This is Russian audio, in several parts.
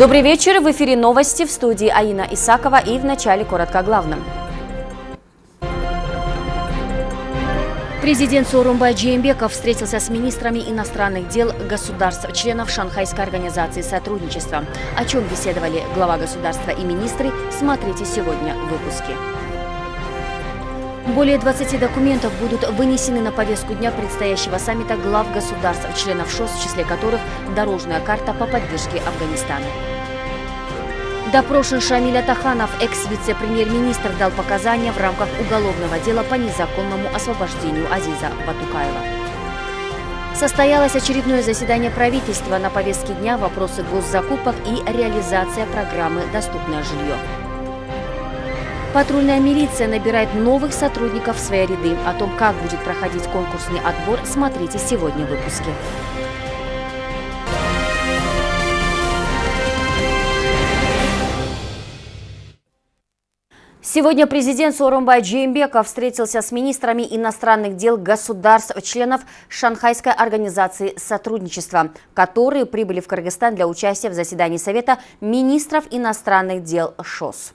Добрый вечер. В эфире новости в студии Аина Исакова и в начале коротко о главном. Президент Сорумбай Джеймбеков встретился с министрами иностранных дел государств, членов Шанхайской организации сотрудничества. О чем беседовали глава государства и министры, смотрите сегодня в выпуске. Более 20 документов будут вынесены на повестку дня предстоящего саммита глав государств, членов ШОС, в числе которых дорожная карта по поддержке Афганистана. Допрошен Шамиль Атаханов, экс-вице-премьер-министр, дал показания в рамках уголовного дела по незаконному освобождению Азиза Батукаева. Состоялось очередное заседание правительства на повестке дня вопросы госзакупок и реализация программы «Доступное жилье». Патрульная милиция набирает новых сотрудников в свои ряды. О том, как будет проходить конкурсный отбор, смотрите сегодня в выпуске. Сегодня президент Сооронбай Джеймбеков встретился с министрами иностранных дел государств, членов Шанхайской организации сотрудничества, которые прибыли в Кыргызстан для участия в заседании Совета министров иностранных дел ШОС.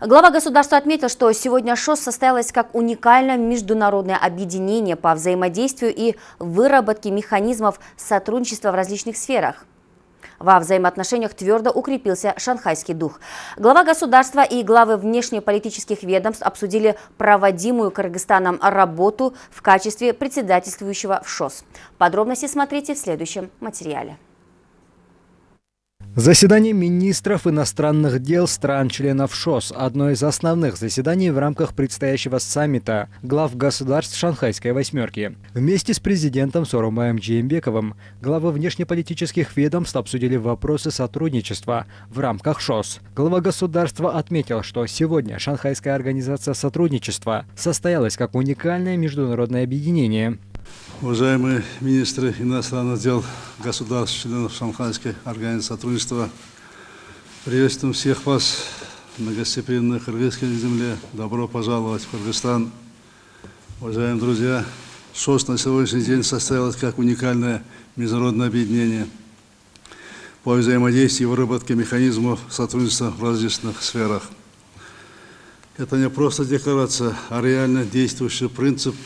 Глава государства отметил, что сегодня ШОС состоялось как уникальное международное объединение по взаимодействию и выработке механизмов сотрудничества в различных сферах. Во взаимоотношениях твердо укрепился шанхайский дух. Глава государства и главы внешнеполитических ведомств обсудили проводимую Кыргызстаном работу в качестве председательствующего в ШОС. Подробности смотрите в следующем материале. Заседание министров иностранных дел стран-членов ШОС – одно из основных заседаний в рамках предстоящего саммита глав государств Шанхайской восьмерки. Вместе с президентом Сорумаем Джеймбековым главы внешнеполитических ведомств обсудили вопросы сотрудничества в рамках ШОС. Глава государства отметил, что сегодня Шанхайская организация сотрудничества состоялась как уникальное международное объединение – Уважаемые министры иностранных дел государств, членов Шанхайской организации сотрудничества, приветствуем всех вас на гостеприимной кыргызской земле. Добро пожаловать в Кыргызстан. Уважаемые друзья, ШОС на сегодняшний день состоялось как уникальное международное объединение по взаимодействию и выработке механизмов сотрудничества в различных сферах. Это не просто декларация, а реально действующий принцип –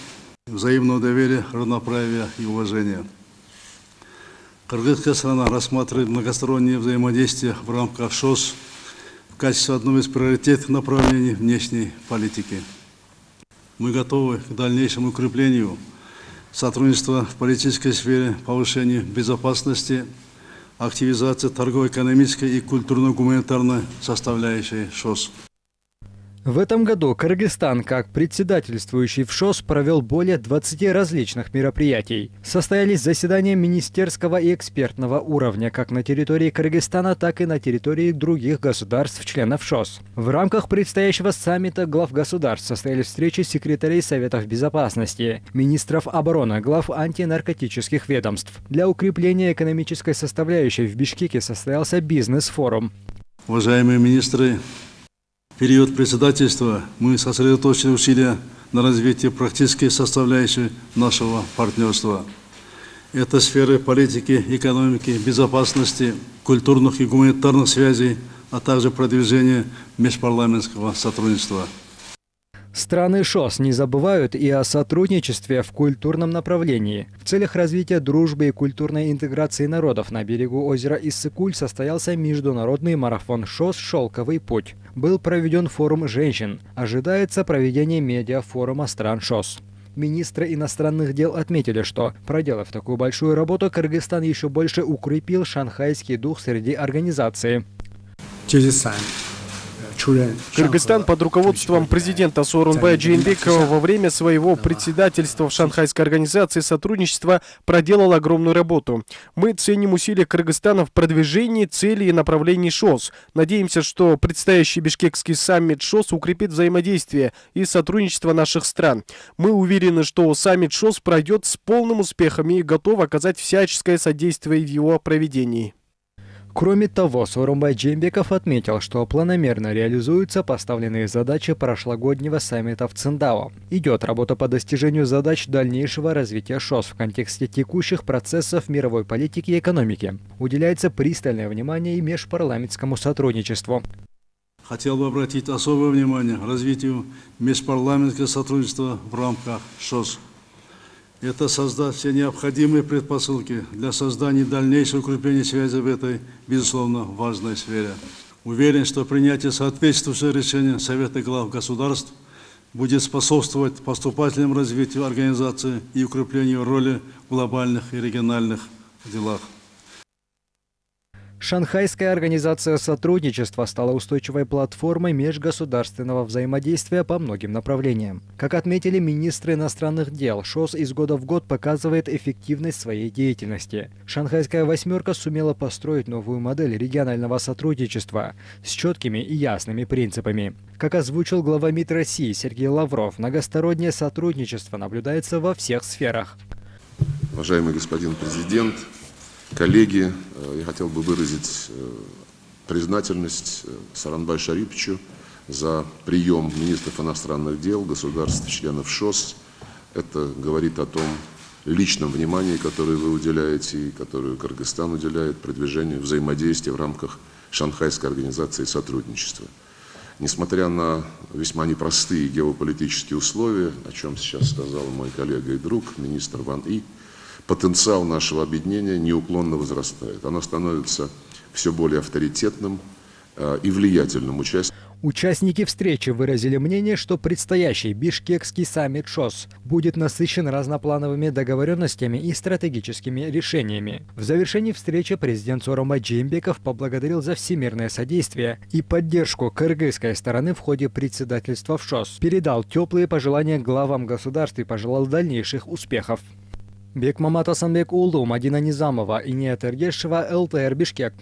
взаимного доверия, равноправия и уважения. Кыргызская страна рассматривает многостороннее взаимодействие в рамках ШОС в качестве одного из приоритетных направлений внешней политики. Мы готовы к дальнейшему укреплению сотрудничества в политической сфере, повышению безопасности, активизации торгово-экономической и культурно-гуманитарной составляющей ШОС. В этом году Кыргызстан, как председательствующий в ШОС, провел более 20 различных мероприятий. Состоялись заседания министерского и экспертного уровня как на территории Кыргызстана, так и на территории других государств-членов ШОС. В рамках предстоящего саммита глав государств состоялись встречи секретарей Советов Безопасности, министров обороны, глав антинаркотических ведомств. Для укрепления экономической составляющей в Бишкеке состоялся бизнес-форум. Уважаемые министры, период председательства мы сосредоточили усилия на развитии практической составляющей нашего партнерства. Это сферы политики, экономики, безопасности, культурных и гуманитарных связей, а также продвижение межпарламентского сотрудничества. Страны ШОС не забывают и о сотрудничестве в культурном направлении. В целях развития дружбы и культурной интеграции народов на берегу озера Иссыкуль состоялся международный марафон ШОС «Шелковый путь». Был проведен форум женщин. Ожидается проведение медиафорума стран ШОС. Министры иностранных дел отметили, что, проделав такую большую работу, Кыргызстан еще больше укрепил шанхайский дух среди организации. Кыргызстан под руководством президента Сооронбая Джейнбекова во время своего председательства в Шанхайской организации сотрудничества проделал огромную работу. Мы ценим усилия Кыргызстана в продвижении целей и направлений ШОС. Надеемся, что предстоящий бишкекский саммит ШОС укрепит взаимодействие и сотрудничество наших стран. Мы уверены, что саммит ШОС пройдет с полным успехом и готовы оказать всяческое содействие в его проведении. Кроме того, Сооронбай Джембеков отметил, что планомерно реализуются поставленные задачи прошлогоднего саммита в Циндао. Идет работа по достижению задач дальнейшего развития ШОС в контексте текущих процессов мировой политики и экономики. Уделяется пристальное внимание и межпарламентскому сотрудничеству. Хотел бы обратить особое внимание развитию межпарламентского сотрудничества в рамках ШОС. Это создать все необходимые предпосылки для создания дальнейшего укрепления связи в этой, безусловно, важной сфере. Уверен, что принятие соответствующего решения Совета глав государств будет способствовать поступательному развитию организации и укреплению роли в глобальных и региональных делах. Шанхайская организация сотрудничества стала устойчивой платформой межгосударственного взаимодействия по многим направлениям. Как отметили министры иностранных дел, ШОС из года в год показывает эффективность своей деятельности. Шанхайская восьмерка сумела построить новую модель регионального сотрудничества с четкими и ясными принципами. Как озвучил глава МИД России Сергей Лавров, многостороннее сотрудничество наблюдается во всех сферах. Уважаемый господин президент, Коллеги, э, я хотел бы выразить э, признательность э, Саранбай Шарипчу за прием министров иностранных дел государств, членов ШОС. Это говорит о том личном внимании, которое вы уделяете и которое Кыргызстан уделяет продвижению взаимодействия в рамках Шанхайской организации сотрудничества. Несмотря на весьма непростые геополитические условия, о чем сейчас сказал мой коллега и друг, министр Ван И, потенциал нашего объединения неуклонно возрастает. Оно становится все более авторитетным э, и влиятельным участником. Участники встречи выразили мнение, что предстоящий бишкекский саммит ШОС будет насыщен разноплановыми договоренностями и стратегическими решениями. В завершении встречи президент Сорома Джимбеков поблагодарил за всемирное содействие и поддержку кыргызской стороны в ходе председательства в ШОС, передал теплые пожелания главам государств и пожелал дальнейших успехов. Бекмамат Асанбек Улу, Мадина Низамова и Ният Эргешева, ЛТР Бишкек.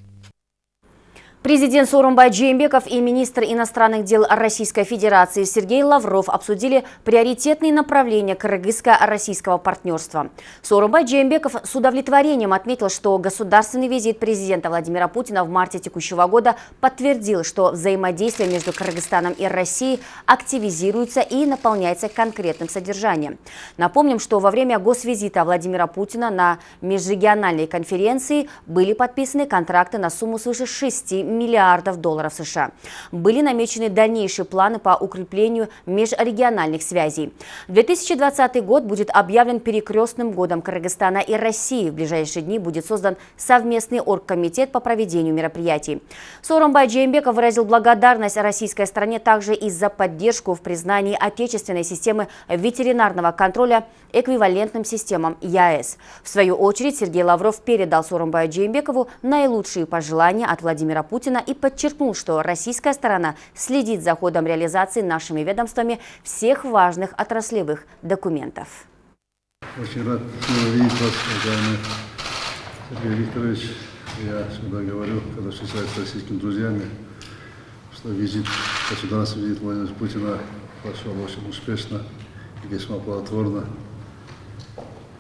Президент Сооронбай Джеймбеков и министр иностранных дел Российской Федерации Сергей Лавров обсудили приоритетные направления кыргызско-российского партнерства. Сооронбай Джеймбеков с удовлетворением отметил, что государственный визит президента Владимира Путина в марте текущего года подтвердил, что взаимодействие между Кыргызстаном и Россией активизируется и наполняется конкретным содержанием. Напомним, что во время госвизита Владимира Путина на межрегиональной конференции были подписаны контракты на сумму свыше 6 миллиардов долларов США. Были намечены дальнейшие планы по укреплению межрегиональных связей. 2020 год будет объявлен перекрестным годом Кыргызстана и России. В ближайшие дни будет создан совместный оргкомитет по проведению мероприятий. Сооронбай Джеймбеков выразил благодарность российской стране также и за поддержку в признании отечественной системы ветеринарного контроля эквивалентным системам ЯЭС. В свою очередь Сергей Лавров передал Сооронбаю Джеймбекову наилучшие пожелания от Владимира Путина Путина и подчеркнул, что российская сторона следит за ходом реализации нашими ведомствами всех важных отраслевых документов. Очень рад видеть вас, уважаемый Сергей Викторович. Я всегда говорю, когда встречаюсь с российскими друзьями, что визит, государственный визит Владимира Путина прошел очень успешно и весьма плодотворно.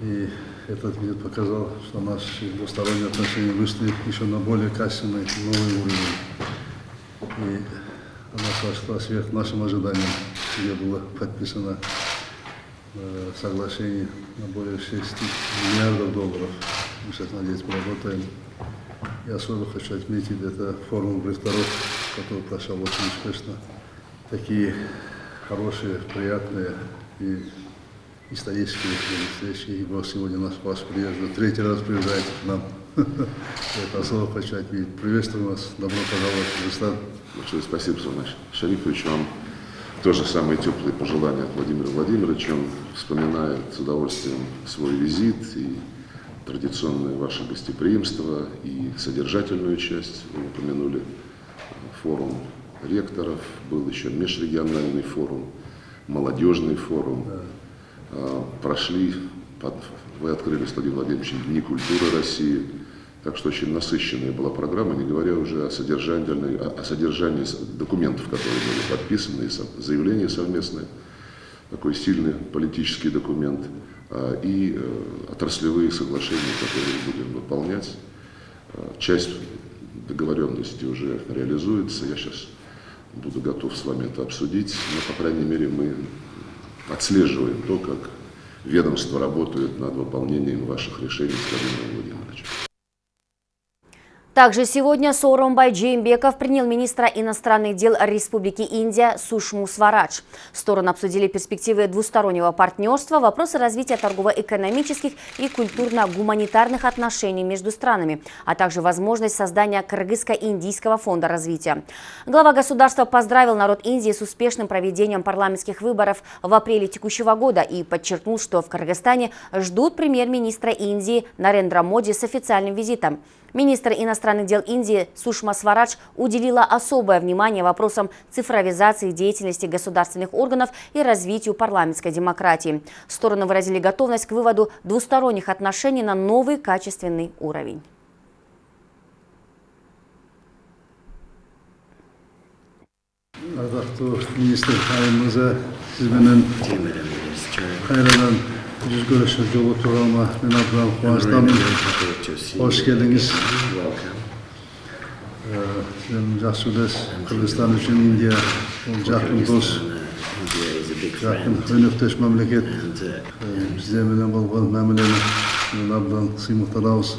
И этот визит показал, что наши двусторонние отношения вышли еще на более качественный новый уровень. И она пошла сверх нашим ожиданиям, где было подписано э, соглашение на более 6 миллиардов долларов. Мы сейчас, надеюсь, поработаем. И особо хочу отметить, это форум директоров, который прошел очень успешно. Такие хорошие, приятные и исторические встречи. И Бог сегодня нас вас приезжает, третий раз приезжает к нам. Это особо хочу отметить. Приветствую вас, добро пожаловать в Казахстан. Большое спасибо, Сунаш Шарифович, вам тоже самые теплые пожелания от Владимира Владимировича. Он вспоминает с удовольствием свой визит и традиционное ваше гостеприимство и содержательную часть. Вы упомянули форум ректоров, был еще межрегиональный форум, молодежный форум. Да. А, прошли, вы открыли, Владимир Владимирович, Дни культуры России, так что очень насыщенная была программа, не говоря уже о содержании, о содержании документов, которые были подписаны, заявления совместные, такой сильный политический документ, а, и э, отраслевые соглашения, которые будем выполнять. А, часть договоренности уже реализуется. Я сейчас буду готов с вами это обсудить, но, по крайней мере, мы отслеживаем то, как ведомство работает над выполнением ваших решений с Владимиром Владимировичем. Также сегодня Сооронбай Джеймбеков принял министра иностранных дел Республики Индия Сушму Сварадж. Стороны обсудили перспективы двустороннего партнерства, вопросы развития торгово-экономических и культурно-гуманитарных отношений между странами, а также возможность создания Кыргызско-Индийского фонда развития. Глава государства поздравил народ Индии с успешным проведением парламентских выборов в апреле текущего года и подчеркнул, что в Кыргызстане ждут премьер-министра Индии Нарендра Моди с официальным визитом. Министр иностранных дел Индии Сушма Сварадж уделила особое внимание вопросам цифровизации деятельности государственных органов и развитию парламентской демократии. Стороны выразили готовность к выводу двусторонних отношений на новый качественный уровень. ардақты министр айым мырза сізбенен қайрадан жүзкөрүшү жолу тууралма мен атынан кубанычтамын кош келдиңиз сен жакшы билесиз кыргызстан үчүн индия бул жакын дос жакын өнөктөш мамлекет бизде менен болгон мамилени мен абдан сыймыктанабыз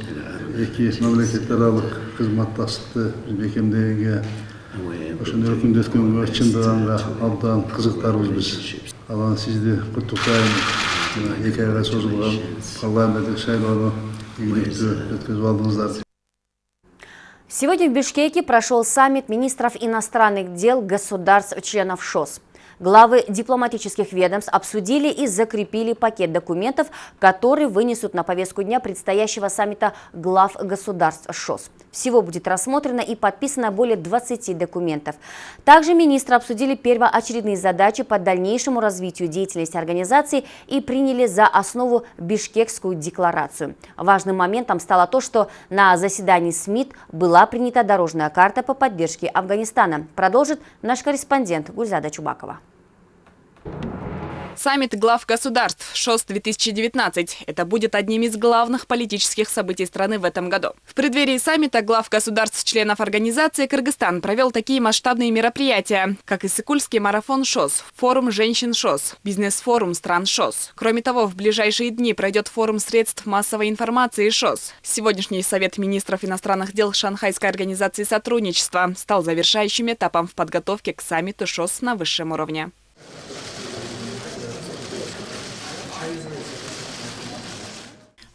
эки мамлекет аралык кызматташтыкты бекемдегенге ошондой өкүндөткөнгө чындыганга абдан кызыктарбыз биз анан сизди куттуктайм алдыңыздар Сегодня в Бишкеке прошел саммит министров иностранных дел государств-членов ШОС. Главы дипломатических ведомств обсудили и закрепили пакет документов, которые вынесут на повестку дня предстоящего саммита глав государств ШОС. Всего будет рассмотрено и подписано более 20 документов. Также министры обсудили первоочередные задачи по дальнейшему развитию деятельности организации и приняли за основу Бишкекскую декларацию. Важным моментом стало то, что на заседании СМИТ была принята дорожная карта по поддержке Афганистана. Продолжит наш корреспондент Гульзада Чубакова. Саммит глав государств ШОС-2019. Это будет одним из главных политических событий страны в этом году. В преддверии саммита глав государств-членов организации Кыргызстан провел такие масштабные мероприятия, как Иссыкульский марафон ШОС, форум женщин ШОС, бизнес-форум стран ШОС. Кроме того, в ближайшие дни пройдет форум средств массовой информации ШОС. Сегодняшний Совет министров иностранных дел Шанхайской организации сотрудничества стал завершающим этапом в подготовке к саммиту ШОС на высшем уровне.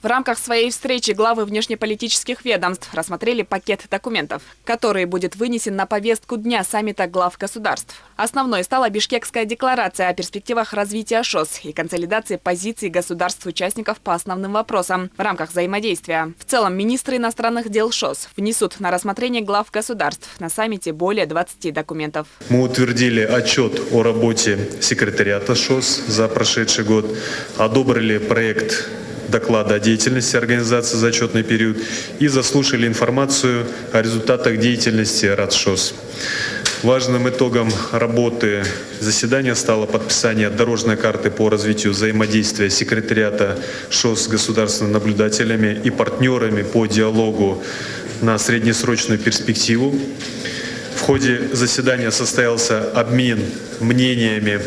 В рамках своей встречи главы внешнеполитических ведомств рассмотрели пакет документов, который будет вынесен на повестку дня саммита глав государств. Основной стала Бишкекская декларация о перспективах развития ШОС и консолидации позиций государств-участников по основным вопросам в рамках взаимодействия. В целом, министры иностранных дел ШОС внесут на рассмотрение глав государств на саммите более 20 документов. Мы утвердили отчет о работе секретариата ШОС за прошедший год, одобрили проект доклада о деятельности организации за отчетный период и заслушали информацию о результатах деятельности РАДШОС. Важным итогом работы заседания стало подписание дорожной карты по развитию взаимодействия секретариата ШОС с государственными наблюдателями и партнерами по диалогу на среднесрочную перспективу. В ходе заседания состоялся обмен мнениями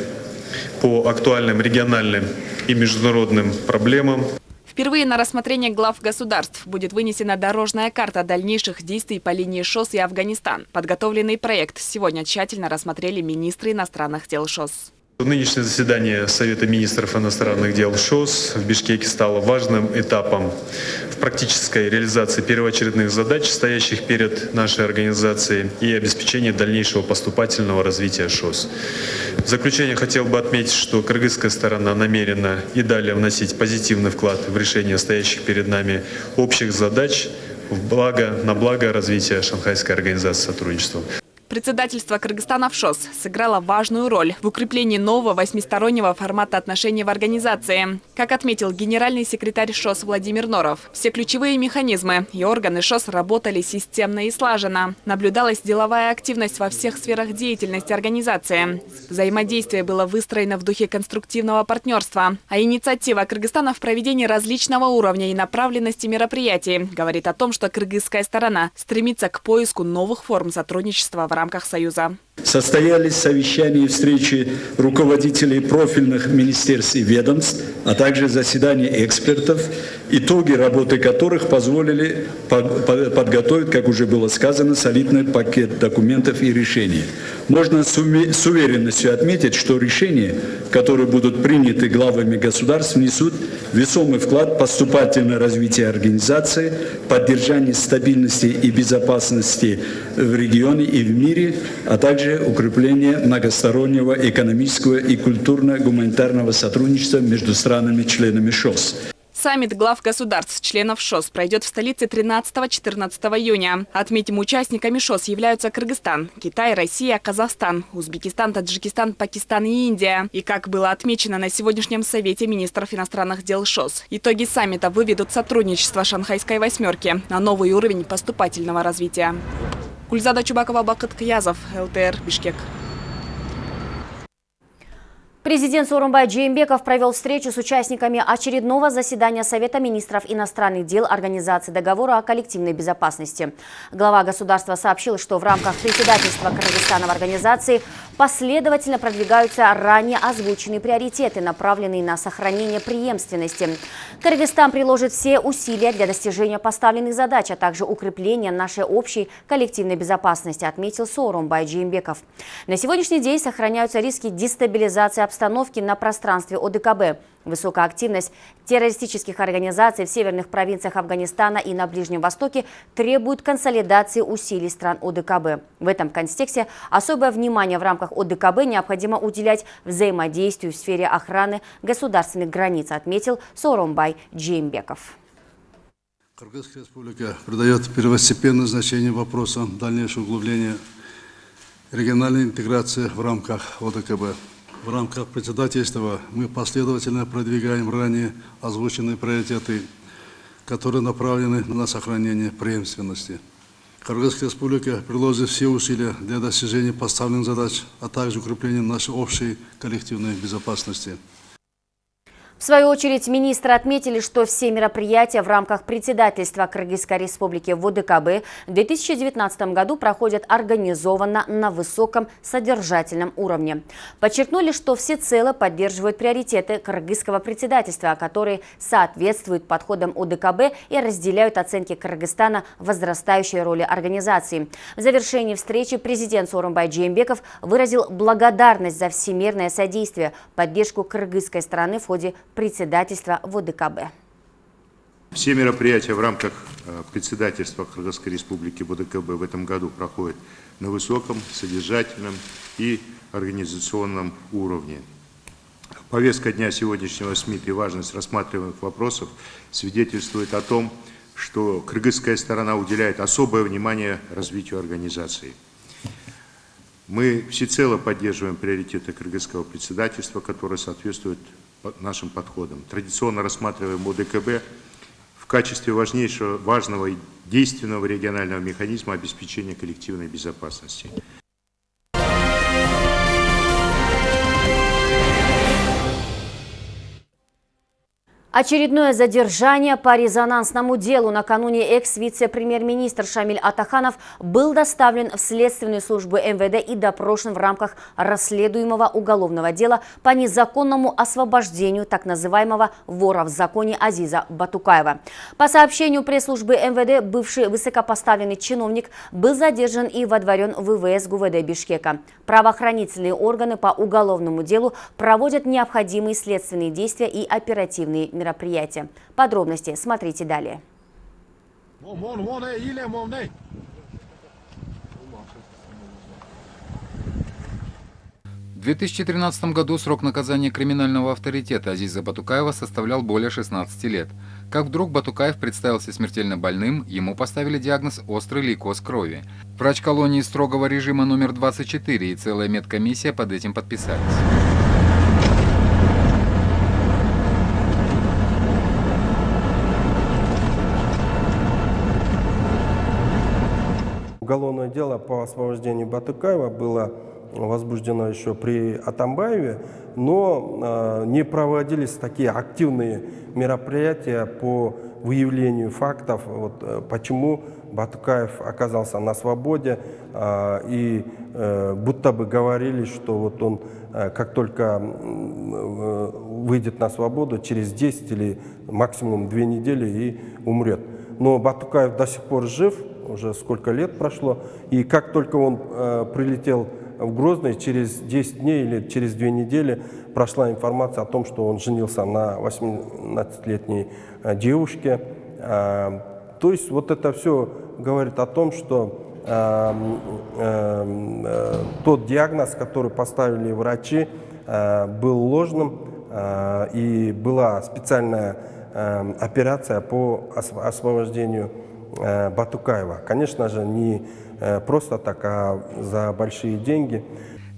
по актуальным региональным и международным проблемам. Впервые на рассмотрение глав государств будет вынесена дорожная карта дальнейших действий по линии ШОС и Афганистан. Подготовленный проект сегодня тщательно рассмотрели министры иностранных дел ШОС. Нынешнее заседание Совета министров иностранных дел ШОС в Бишкеке стало важным этапом в практической реализации первоочередных задач, стоящих перед нашей организацией, и обеспечении дальнейшего поступательного развития ШОС. В заключение хотел бы отметить, что кыргызская сторона намерена и далее вносить позитивный вклад в решение стоящих перед нами общих задач в благо, на благо развития Шанхайской организации сотрудничества. Председательство Кыргызстана в ШОС сыграло важную роль в укреплении нового восьмистороннего формата отношений в организации. Как отметил генеральный секретарь ШОС Владимир Норов, все ключевые механизмы и органы ШОС работали системно и слаженно. Наблюдалась деловая активность во всех сферах деятельности организации. Взаимодействие было выстроено в духе конструктивного партнерства. А инициатива Кыргызстана в проведении различного уровня и направленности мероприятий говорит о том, что кыргызская сторона стремится к поиску новых форм сотрудничества в рамках рамках Союза. Состоялись совещания и встречи руководителей профильных министерств и ведомств, а также заседания экспертов, итоги работы которых позволили подготовить, как уже было сказано, солидный пакет документов и решений. Можно с уверенностью отметить, что решения, которые будут приняты главами государств, внесут весомый вклад в поступательное развитие организации, поддержание стабильности и безопасности в регионе и в мире, а также укрепление многостороннего экономического и культурно-гуманитарного сотрудничества между странами-членами ШОС. Саммит глав государств, членов ШОС, пройдет в столице 13-14 июня. Отметим, участниками ШОС являются Кыргызстан, Китай, Россия, Казахстан, Узбекистан, Таджикистан, Пакистан и Индия. И как было отмечено на сегодняшнем Совете министров иностранных дел ШОС, итоги саммита выведут сотрудничество Шанхайской восьмерки на новый уровень поступательного развития. Гульзада Чубакова, Бакыт Киязов, ЛТР, Бишкек. Президент Сооронбай Джеймбеков провел встречу с участниками очередного заседания Совета министров иностранных дел Организации договора о коллективной безопасности. Глава государства сообщил, что в рамках председательства Кыргызстана в организации последовательно продвигаются ранее озвученные приоритеты, направленные на сохранение преемственности. Кыргызстан приложит все усилия для достижения поставленных задач, а также укрепления нашей общей коллективной безопасности, отметил Сооронбай Джеймбеков. На сегодняшний день сохраняются риски дестабилизации обстановки на пространстве ОДКБ. Высокая активность террористических организаций в северных провинциях Афганистана и на Ближнем Востоке требует консолидации усилий стран ОДКБ. В этом контексте особое внимание в рамках ОДКБ необходимо уделять взаимодействию в сфере охраны государственных границ, отметил Соромбай Джеймбеков. Кыргызская республика придает первостепенное значение вопросам дальнейшего углубления региональной интеграции в рамках ОДКБ. В рамках председательства мы последовательно продвигаем ранее озвученные приоритеты, которые направлены на сохранение преемственности. Кыргызская республика приложит все усилия для достижения поставленных задач, а также укрепления нашей общей коллективной безопасности. В свою очередь, министры отметили, что все мероприятия в рамках председательства Кыргызской республики в ОДКБ в 2019 году проходят организованно на высоком содержательном уровне. Подчеркнули, что всецело поддерживают приоритеты кыргызского председательства, которые соответствуют подходам ОДКБ и разделяют оценки Кыргызстана возрастающей роли организации. В завершении встречи президент Сооронбай Джеймбеков выразил благодарность за всемирное содействие, поддержку кыргызской страны в ходе председательства ВОДКБ. Все мероприятия в рамках э, председательства Кыргызской республики ВДКБ в этом году проходят на высоком, содержательном и организационном уровне. Повестка дня сегодняшнего СМИ и важность рассматриваемых вопросов свидетельствует о том, что кыргызская сторона уделяет особое внимание развитию организации. Мы всецело поддерживаем приоритеты кыргызского председательства, которые соответствуют нашим подходам. Традиционно рассматриваем ОДКБ в качестве важнейшего, важного и действенного регионального механизма обеспечения коллективной безопасности. Очередное задержание по резонансному делу накануне экс-вице-премьер-министр Шамиль Атаханов был доставлен в следственную службу МВД и допрошен в рамках расследуемого уголовного дела по незаконному освобождению так называемого вора в законе Азиза Батукаева. По сообщению пресс-службы МВД, бывший высокопоставленный чиновник был задержан и водворен в ВВС ГУВД Бишкека. Правоохранительные органы по уголовному делу проводят необходимые следственные действия и оперативные мероприятия мероприятия. Подробности смотрите далее. В 2013 году срок наказания криминального авторитета Азиза Батукаева составлял более 16 лет. Как вдруг Батукаев представился смертельно больным, ему поставили диагноз «острый лейкоз крови». Врач колонии строгого режима номер 24 и целая медкомиссия под этим подписались. Уголовное дело по освобождению Батукаева было возбуждено еще при Атамбаеве, но э, не проводились такие активные мероприятия по выявлению фактов, вот, э, почему Батукаев оказался на свободе, э, и э, будто бы говорили, что вот он э, как только выйдет на свободу, через 10 или максимум 2 недели и умрет. Но Батукаев до сих пор жив, уже сколько лет прошло, и как только он э, прилетел в Грозный, через 10 дней или через 2 недели прошла информация о том, что он женился на 18-летней э, девушке. Э, то есть вот это все говорит о том, что э, э, тот диагноз, который поставили врачи, э, был ложным, э, и была специальная э, операция по освобождению Батукаева. Конечно же, не э, просто так, а за большие деньги.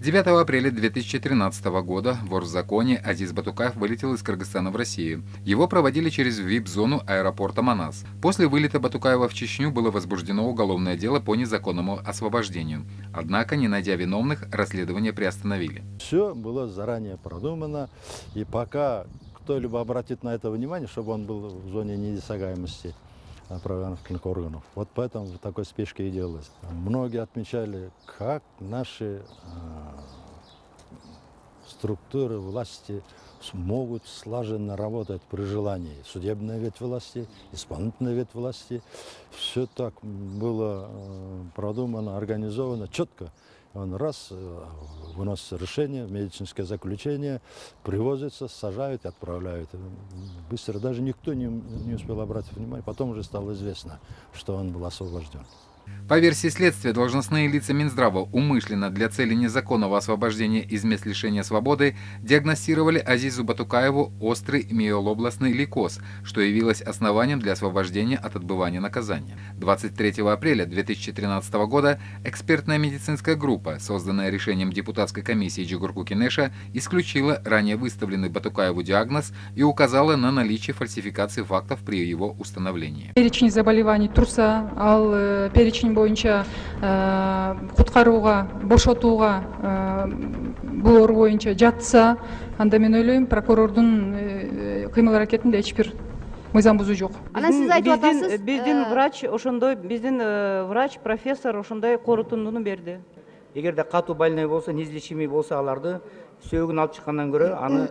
9 апреля 2013 года вор в законе Азиз Батукаев вылетел из Кыргызстана в Россию. Его проводили через ВИП-зону аэропорта Манас. После вылета Батукаева в Чечню было возбуждено уголовное дело по незаконному освобождению. Однако, не найдя виновных, расследование приостановили. Все было заранее продумано, и пока кто-либо обратит на это внимание, чтобы он был в зоне недосягаемости, правоохранительных органов. Вот поэтому в такой спешке и делалось. Многие отмечали, как наши э, структуры власти смогут слаженно работать при желании. Судебная ветвь власти, исполнительная ветвь власти. Все так было э, продумано, организовано четко. Он раз э, выносится решение, медицинское заключение, привозится, сажают и отправляют. Быстро даже никто не, не успел обратить внимание. Потом уже стало известно, что он был освобожден. По версии следствия, должностные лица Минздрава умышленно для цели незаконного освобождения из мест лишения свободы диагностировали Азизу Батукаеву острый миолобластный лейкоз, что явилось основанием для освобождения от отбывания наказания. 23 апреля 2013 года экспертная медицинская группа, созданная решением депутатской комиссии Джигурку Кинеша, исключила ранее выставленный Батукаеву диагноз и указала на наличие фальсификации фактов при его установлении. Перечень заболеваний труса, ал перечень перечень боюнча куткарууга бошотууга бул оору боюнча жатса анда мен ойлойм прокурордун кыймыл аракетинде эч бир мыйзам бузуу жок анан сиз айтып атасыз биздин врач ошондой биздин врач профессор ошондой корутундуну берди. Эгерде катуу больной болсо неизлечимый болсо аларды сөөгүн алып чыккандан көрө аны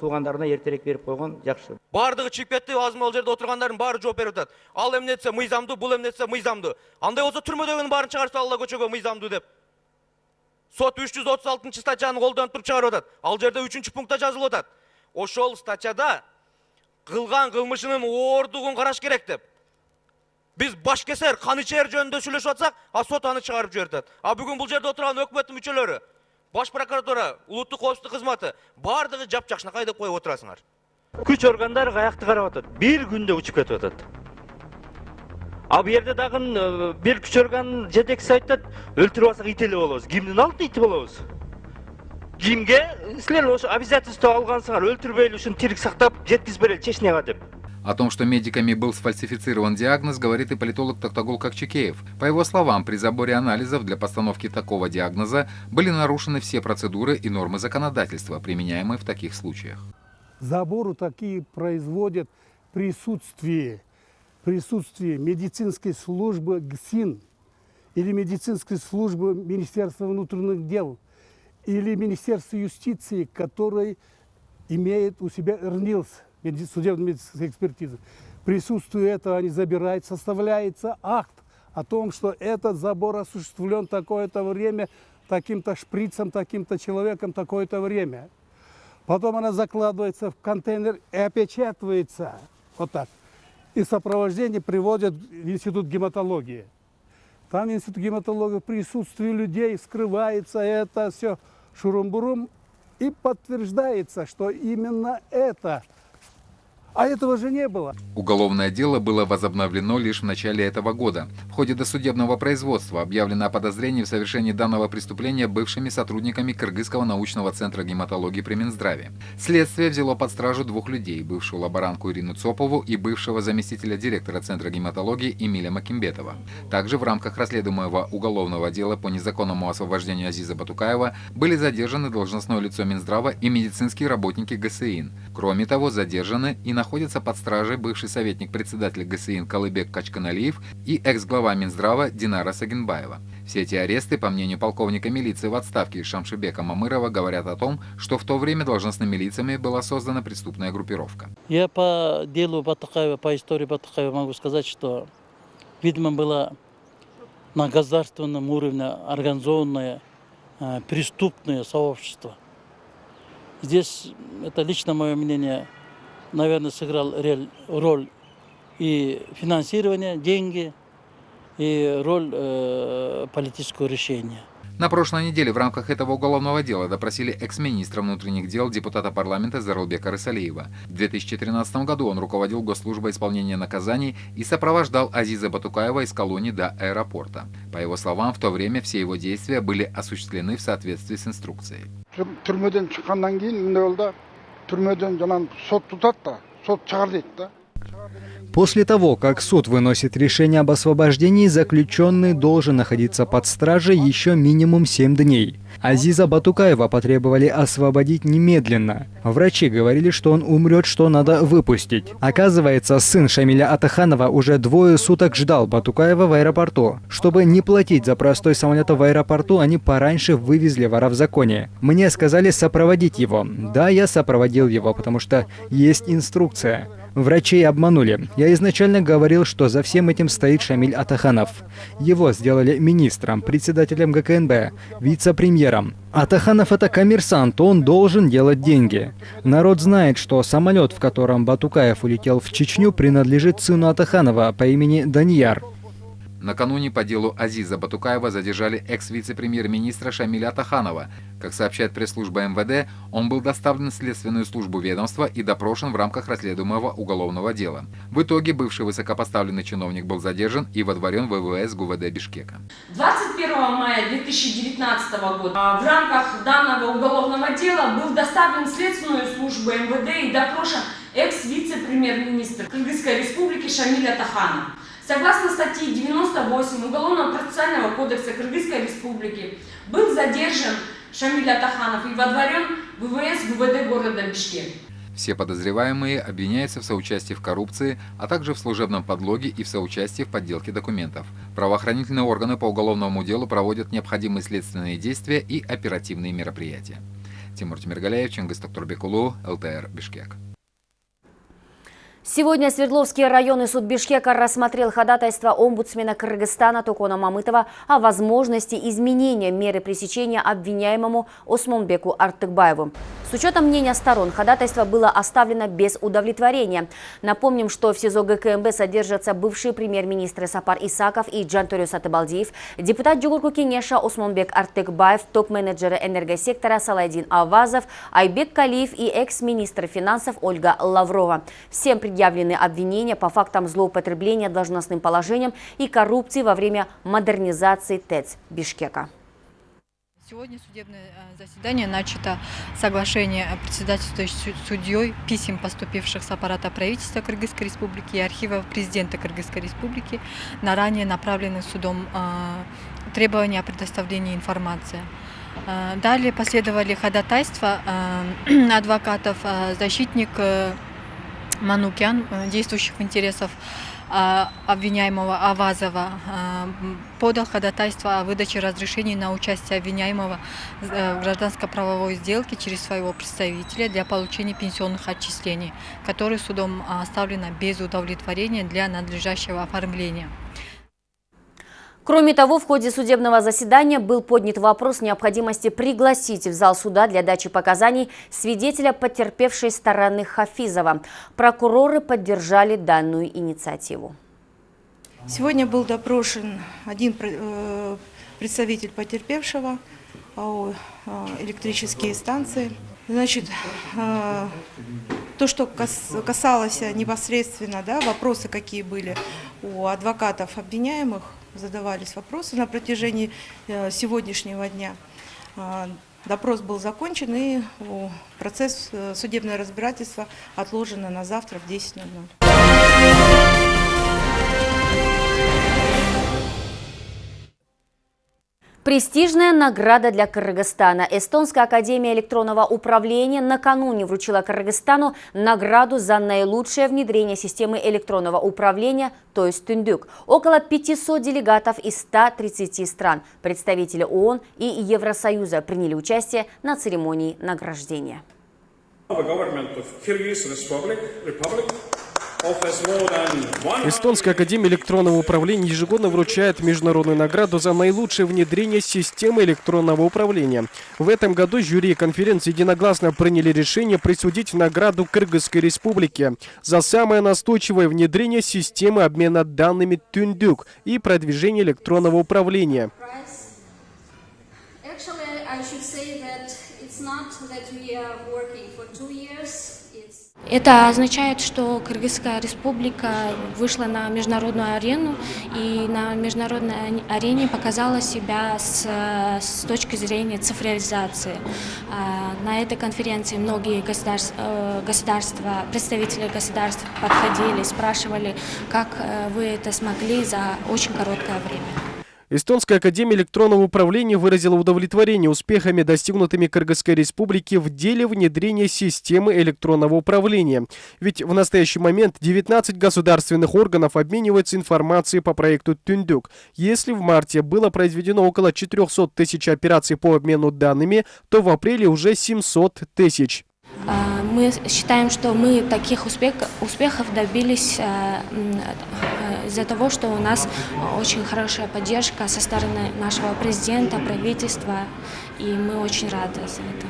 туугандарына эртерээк берип койгон жакшы баардыгы чыгып кетти азыр могул жерде отургандардын баары жооп берип атат ал эмне десе мыйзамдуу бул эмне десе мыйзамдуу андай болсо түрмөдөгүнүн баарын чыгарып салгыла көчөгө мыйзамдуу деп. Сот үч жүз отуз алтынчы статьяны колдонуп туруп чыгарып атат ал жерде үчүнчү пунктта жазылып атат ошол статьяда кылган кылмышынын ооругун караш керек деп. Биз баш кесер кан ичер жөнүндө сүйлөшүп атсак а сот аны чыгарып жиберип атат а бүгүн бул жерде отурган өкмөттүн мүчөлөрү Баш прокуратура, ұлттық коопсуздук қызметі бардығы жап жақшына қайда қойып отырасыңар. Күш органдары қаяқты қарап атат. Бір күнде ұшып кетип атат. Ал бұл жерде дагы э, бир күч органынын жетекчиси айтат, өлтүрүп алсак ит эле болобуз. Кимдин алдында ити болобуз? Кимге силер ошо обязательство алгансыңар, өлтүрбөйлү, ушуну тирик сактап жеткизип берели Чечняга деп. О том, что медиками был сфальсифицирован диагноз, говорит и политолог Токтагул Кокчекеев. По его словам, при заборе анализов для постановки такого диагноза были нарушены все процедуры и нормы законодательства, применяемые в таких случаях. Забору такие производят присутствие, присутствие медицинской службы ГСИН или медицинской службы Министерства внутренних дел или Министерства юстиции, который имеет у себя РНИЛС – судебно-медицинской экспертизы. Присутствие этого они забирают, составляется акт о том, что этот забор осуществлен такое-то время, таким-то шприцем, таким-то человеком, такое-то время. Потом она закладывается в контейнер и опечатывается вот так. И сопровождение приводят в институт гематологии. Там институт гематологии в людей скрывается это все шурум-бурум, И подтверждается, что именно это а этого же не было. Уголовное дело было возобновлено лишь в начале этого года. В ходе досудебного производства объявлено о подозрении в совершении данного преступления бывшими сотрудниками Кыргызского научного центра гематологии при Минздраве. Следствие взяло под стражу двух людей, бывшую лаборантку Ирину Цопову и бывшего заместителя директора Центра гематологии Эмиля Макимбетова. Также в рамках расследуемого уголовного дела по незаконному освобождению Азиза Батукаева были задержаны должностное лицо Минздрава и медицинские работники ГСИН. Кроме того, задержаны и на находится под стражей бывший советник председателя ГСИН Калыбек Качканалиев и экс-глава Минздрава Динара Сагинбаева. Все эти аресты, по мнению полковника милиции в отставке Шамшибека Мамырова, говорят о том, что в то время должностными лицами была создана преступная группировка. Я по делу Батукаева, по истории Батукаева могу сказать, что, видимо, было на государственном уровне организованное э, преступное сообщество. Здесь, это лично мое мнение, наверное, сыграл роль и финансирование, деньги, и роль э, политического решения. На прошлой неделе в рамках этого уголовного дела допросили экс-министра внутренних дел депутата парламента Зарулбека Рысалиева. В 2013 году он руководил госслужбой исполнения наказаний и сопровождал Азиза Батукаева из колонии до аэропорта. По его словам, в то время все его действия были осуществлены в соответствии с инструкцией. Түрмеден жанан сот тутат да сот чыгар дейт да После того, как суд выносит решение об освобождении, заключенный должен находиться под стражей еще минимум 7 дней. Азиза Батукаева потребовали освободить немедленно. Врачи говорили, что он умрет, что надо выпустить. Оказывается, сын Шамиля Атаханова уже двое суток ждал Батукаева в аэропорту. Чтобы не платить за простой самолет в аэропорту, они пораньше вывезли вора в законе. Мне сказали сопроводить его. Да, я сопроводил его, потому что есть инструкция. Врачей обманули. Я изначально говорил, что за всем этим стоит Шамиль Атаханов. Его сделали министром, председателем ГКНБ, вице-премьером. Атаханов это коммерсант, он должен делать деньги. Народ знает, что самолет, в котором Батукаев улетел в Чечню, принадлежит сыну Атаханова по имени Даньяр. Накануне по делу Азиза Батукаева задержали экс-вице-премьер-министра Шамиля Таханова. Как сообщает пресс-служба МВД, он был доставлен в следственную службу ведомства и допрошен в рамках расследуемого уголовного дела. В итоге бывший высокопоставленный чиновник был задержан и водворен в ВВС ГУВД Бишкека. 21 мая 2019 года а, в рамках данного уголовного дела был доставлен в следственную службу МВД и допрошен экс-вице-премьер-министр Кыргызской республики Шамиля Таханов. Согласно статье 98 Уголовного процессуального кодекса Кыргызской Республики, был задержан Шамиль Атаханов и водворен в ВВС ГУВД города Бишкек. Все подозреваемые обвиняются в соучастии в коррупции, а также в служебном подлоге и в соучастии в подделке документов. Правоохранительные органы по уголовному делу проводят необходимые следственные действия и оперативные мероприятия. Тимур Тимиргаляев, Чингис Токтурбекулу, ЛТР, Бишкек. Сегодня Свердловский районный суд Бишкека рассмотрел ходатайство омбудсмена Кыргызстана Токона Мамытова о возможности изменения меры пресечения обвиняемому Осмонбеку Артыкбаеву. С учетом мнения сторон, ходатайство было оставлено без удовлетворения. Напомним, что в СИЗО ГКМБ содержатся бывшие премьер-министры Сапар Исаков и Джанторио Сатыбалдиев, депутат Джугурку Кенеша Осмонбек Артыкбаев, топ-менеджеры энергосектора Салайдин Авазов, Айбек Калиев и экс-министр финансов Ольга Лаврова. Всем предъявлены обвинения по фактам злоупотребления должностным положением и коррупции во время модернизации ТЭЦ Бишкека. Сегодня судебное э, заседание начато соглашение председательствующей судьей писем, поступивших с аппарата правительства Кыргызской Республики и архива президента Кыргызской Республики на ранее направленных судом э, требования о предоставлении информации. Э, далее последовали ходатайства адвокатов, защитник Манукян, действующих интересов а, обвиняемого Авазова а, подал ходатайство о выдаче разрешений на участие обвиняемого э, в гражданско-правовой сделке через своего представителя для получения пенсионных отчислений, которые судом оставлено без удовлетворения для надлежащего оформления. Кроме того, в ходе судебного заседания был поднят вопрос необходимости пригласить в зал суда для дачи показаний свидетеля потерпевшей стороны Хафизова. Прокуроры поддержали данную инициативу. Сегодня был допрошен один э, представитель потерпевшего, АО «Электрические станции». Значит, то, что касалось непосредственно, да, вопросы какие были у адвокатов обвиняемых, задавались вопросы на протяжении сегодняшнего дня. Допрос был закончен и процесс судебного разбирательства отложено на завтра в 10.00. Престижная награда для Кыргызстана. Эстонская академия электронного управления накануне вручила Кыргызстану награду за наилучшее внедрение системы электронного управления, то есть Тюндюк. Около 500 делегатов из 130 стран, представители ООН и Евросоюза приняли участие на церемонии награждения. Эстонская академия электронного управления ежегодно вручает международную награду за наилучшее внедрение системы электронного управления. В этом году жюри конференции единогласно приняли решение присудить награду Кыргызской республике за самое настойчивое внедрение системы обмена данными Тюндюк и продвижение электронного управления. Это означает, что Кыргызская республика вышла на международную арену и на международной арене показала себя с, с точки зрения цифровизации. А, на этой конференции многие государства, э, государства, представители государств подходили, спрашивали, как э, вы это смогли за очень короткое время. Эстонская академия электронного управления выразила удовлетворение успехами, достигнутыми Кыргызской республике в деле внедрения системы электронного управления. Ведь в настоящий момент 19 государственных органов обмениваются информацией по проекту Тюндюк. Если в марте было произведено около 400 тысяч операций по обмену данными, то в апреле уже 700 тысяч. А, мы считаем, что мы таких успех, успехов добились а, а, из-за того, что у нас очень хорошая поддержка со стороны нашего президента, правительства, и мы очень рады за это.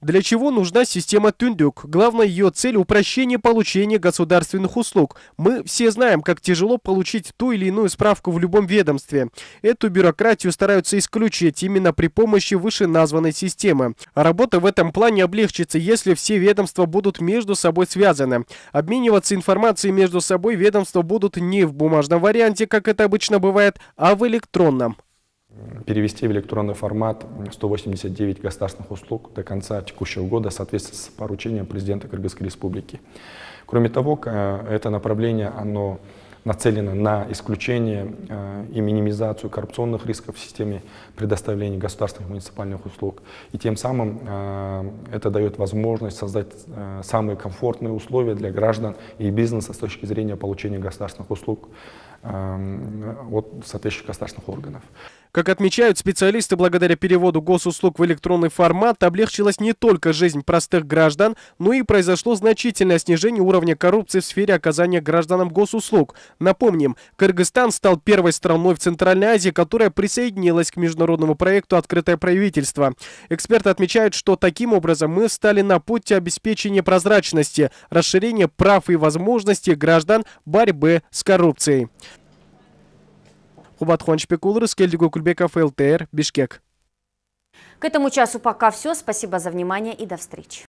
Для чего нужна система Тюндюк? Главная ее цель – упрощение получения государственных услуг. Мы все знаем, как тяжело получить ту или иную справку в любом ведомстве. Эту бюрократию стараются исключить именно при помощи вышеназванной системы. Работа в этом плане облегчится, если все ведомства будут между собой связаны. Обмениваться информацией между собой ведомства будут не в бумажном варианте, как это обычно бывает, а в электронном перевести в электронный формат 189 государственных услуг до конца текущего года в соответствии с поручением президента Кыргызской Республики. Кроме того, это направление оно нацелено на исключение э, и минимизацию коррупционных рисков в системе предоставления государственных муниципальных услуг. И тем самым э, это дает возможность создать э, самые комфортные условия для граждан и бизнеса с точки зрения получения государственных услуг от соответствующих государственных органов. Как отмечают специалисты, благодаря переводу госуслуг в электронный формат облегчилась не только жизнь простых граждан, но и произошло значительное снижение уровня коррупции в сфере оказания гражданам госуслуг. Напомним, Кыргызстан стал первой страной в Центральной Азии, которая присоединилась к международному проекту «Открытое правительство». Эксперты отмечают, что таким образом мы стали на пути обеспечения прозрачности, расширения прав и возможностей граждан борьбы с коррупцией. Кубат Хуанчпекул, Рыскельдигу Кульбеков, ЛТР, Бишкек. К этому часу пока все. Спасибо за внимание и до встречи.